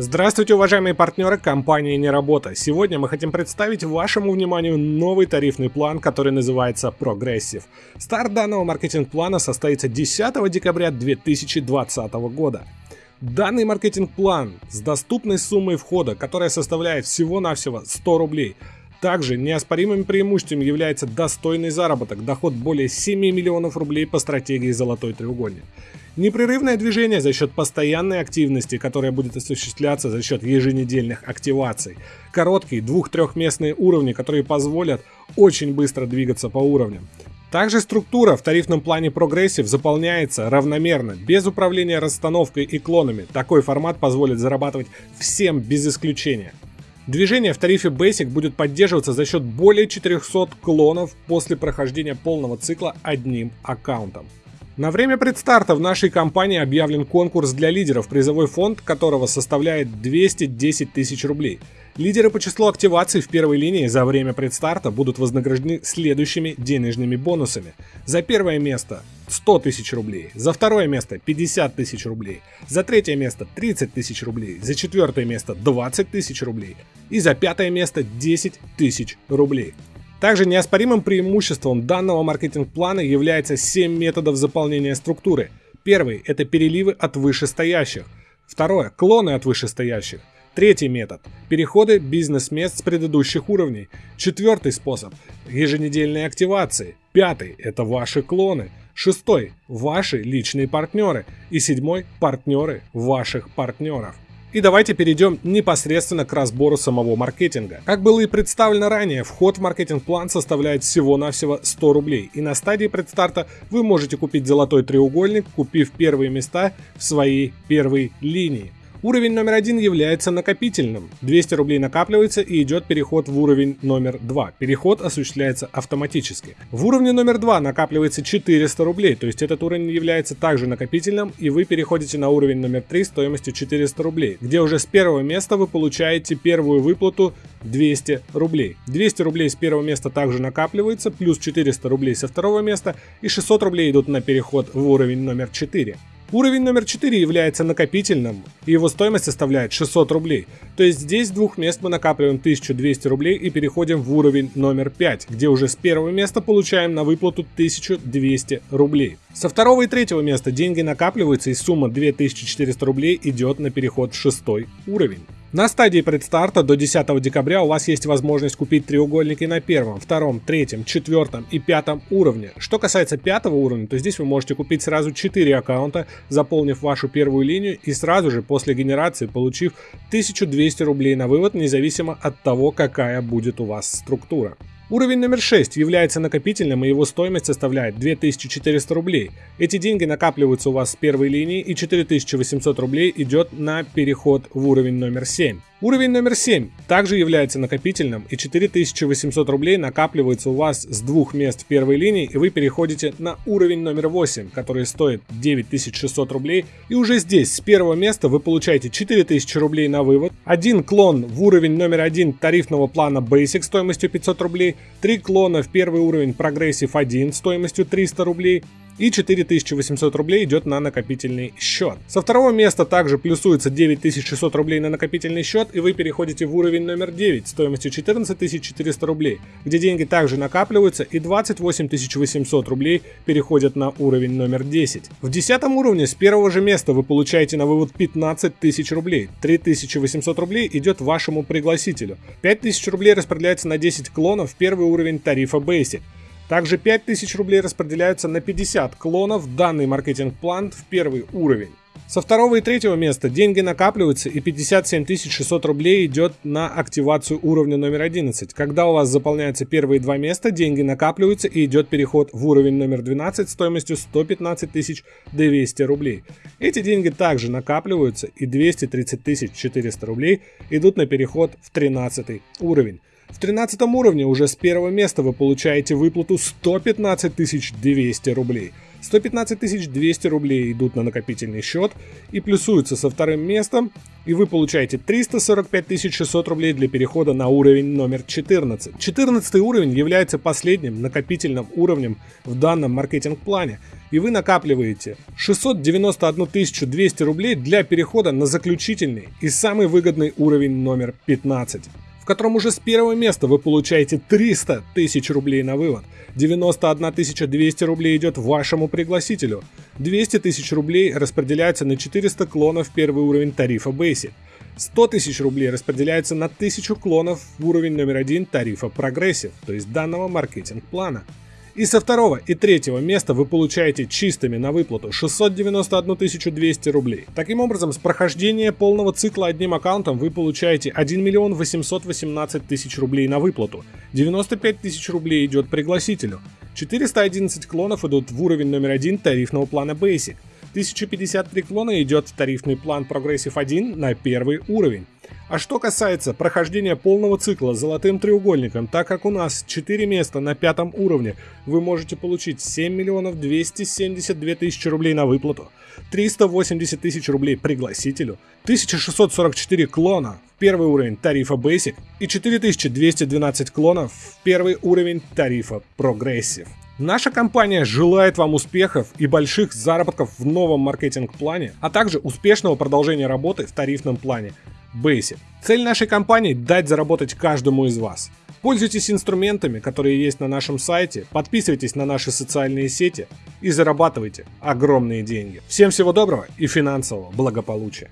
Здравствуйте, уважаемые партнеры компании «Неработа». Сегодня мы хотим представить вашему вниманию новый тарифный план, который называется «Прогрессив». Старт данного маркетинг-плана состоится 10 декабря 2020 года. Данный маркетинг-план с доступной суммой входа, которая составляет всего-навсего 100 рублей – также неоспоримым преимуществом является достойный заработок, доход более 7 миллионов рублей по стратегии «Золотой треугольник». Непрерывное движение за счет постоянной активности, которая будет осуществляться за счет еженедельных активаций. Короткие двух-трехместные уровни, которые позволят очень быстро двигаться по уровням. Также структура в тарифном плане прогрессив заполняется равномерно, без управления расстановкой и клонами. Такой формат позволит зарабатывать всем без исключения. Движение в тарифе Basic будет поддерживаться за счет более 400 клонов после прохождения полного цикла одним аккаунтом. На время предстарта в нашей компании объявлен конкурс для лидеров, призовой фонд которого составляет 210 тысяч рублей. Лидеры по числу активаций в первой линии за время предстарта будут вознаграждены следующими денежными бонусами. За первое место 100 тысяч рублей, за второе место 50 тысяч рублей, за третье место 30 тысяч рублей, за четвертое место 20 тысяч рублей и за пятое место 10 тысяч рублей. Также неоспоримым преимуществом данного маркетинг-плана является 7 методов заполнения структуры. Первый – это переливы от вышестоящих. Второе – клоны от вышестоящих. Третий метод – переходы бизнес-мест с предыдущих уровней. Четвертый способ – еженедельные активации. Пятый – это ваши клоны. Шестой – ваши личные партнеры. И седьмой – партнеры ваших партнеров. И давайте перейдем непосредственно к разбору самого маркетинга. Как было и представлено ранее, вход в маркетинг-план составляет всего-навсего 100 рублей. И на стадии предстарта вы можете купить золотой треугольник, купив первые места в своей первой линии. Уровень номер один является накопительным. 200 рублей накапливается и идет переход в уровень номер два. Переход осуществляется автоматически. В уровне номер два накапливается 400 рублей, то есть этот уровень является также накопительным и вы переходите на уровень номер три стоимостью 400 рублей, где уже с первого места вы получаете первую выплату 200 рублей. 200 рублей с первого места также накапливается, плюс 400 рублей со второго места и 600 рублей идут на переход в уровень номер 4. Уровень номер 4 является накопительным, и его стоимость составляет 600 рублей. То есть здесь с двух мест мы накапливаем 1200 рублей и переходим в уровень номер 5, где уже с первого места получаем на выплату 1200 рублей. Со второго и третьего места деньги накапливаются и сумма 2400 рублей идет на переход в шестой уровень. На стадии предстарта до 10 декабря у вас есть возможность купить треугольники на первом, втором, третьем, четвертом и пятом уровне. Что касается пятого уровня, то здесь вы можете купить сразу 4 аккаунта, заполнив вашу первую линию и сразу же после генерации получив 1200 рублей на вывод, независимо от того, какая будет у вас структура. Уровень номер 6 является накопительным и его стоимость составляет 2400 рублей. Эти деньги накапливаются у вас с первой линии и 4800 рублей идет на переход в уровень номер 7. Уровень номер 7 также является накопительным и 4800 рублей накапливается у вас с двух мест в первой линии и вы переходите на уровень номер 8, который стоит 9600 рублей. И уже здесь с первого места вы получаете 4000 рублей на вывод, один клон в уровень номер 1 тарифного плана Basic стоимостью 500 рублей, три клона в первый уровень Progressive 1 стоимостью 300 рублей и 4800 рублей идет на накопительный счет. Со второго места также плюсуется 9600 рублей на накопительный счет и вы переходите в уровень номер 9 стоимостью 14400 рублей, где деньги также накапливаются и 28800 рублей переходят на уровень номер 10. В 10 уровне с первого же места вы получаете на вывод 15 тысяч рублей, 3800 рублей идет вашему пригласителю, 5000 рублей распределяется на 10 клонов в первый уровень тарифа Basic. Также 5000 рублей распределяются на 50 клонов данный маркетинг-план в первый уровень. Со второго и третьего места деньги накапливаются и 57 600 рублей идет на активацию уровня номер 11. Когда у вас заполняются первые два места, деньги накапливаются и идет переход в уровень номер 12 стоимостью 115 200 рублей. Эти деньги также накапливаются и 230 400 рублей идут на переход в 13 уровень. В 13 уровне уже с первого места вы получаете выплату 115 200 рублей. 115 200 рублей идут на накопительный счет и плюсуются со вторым местом, и вы получаете 345 600 рублей для перехода на уровень номер 14. 14 уровень является последним накопительным уровнем в данном маркетинг-плане, и вы накапливаете 691 200 рублей для перехода на заключительный и самый выгодный уровень номер 15 котором уже с первого места вы получаете 300 тысяч рублей на вывод. 91 200 рублей идет вашему пригласителю. 200 тысяч рублей распределяются на 400 клонов первый уровень тарифа Basic. 100 тысяч рублей распределяются на 1000 клонов в уровень номер один тарифа Progressive, то есть данного маркетинг-плана. И со второго и третьего места вы получаете чистыми на выплату 691 200 рублей. Таким образом, с прохождения полного цикла одним аккаунтом вы получаете 1 миллион 818 тысяч рублей на выплату. 95 тысяч рублей идет пригласителю. 411 клонов идут в уровень номер один тарифного плана Basic. 1053 клона идет в тарифный план Progressive 1 на первый уровень. А что касается прохождения полного цикла золотым треугольником, так как у нас 4 места на пятом уровне, вы можете получить 7 миллионов 272 тысячи рублей на выплату, 380 тысяч рублей пригласителю, 1644 клона в первый уровень тарифа Basic и 4212 клонов в первый уровень тарифа Progressive. Наша компания желает вам успехов и больших заработков в новом маркетинг-плане, а также успешного продолжения работы в тарифном плане. Basic. Цель нашей компании – дать заработать каждому из вас. Пользуйтесь инструментами, которые есть на нашем сайте, подписывайтесь на наши социальные сети и зарабатывайте огромные деньги. Всем всего доброго и финансового благополучия.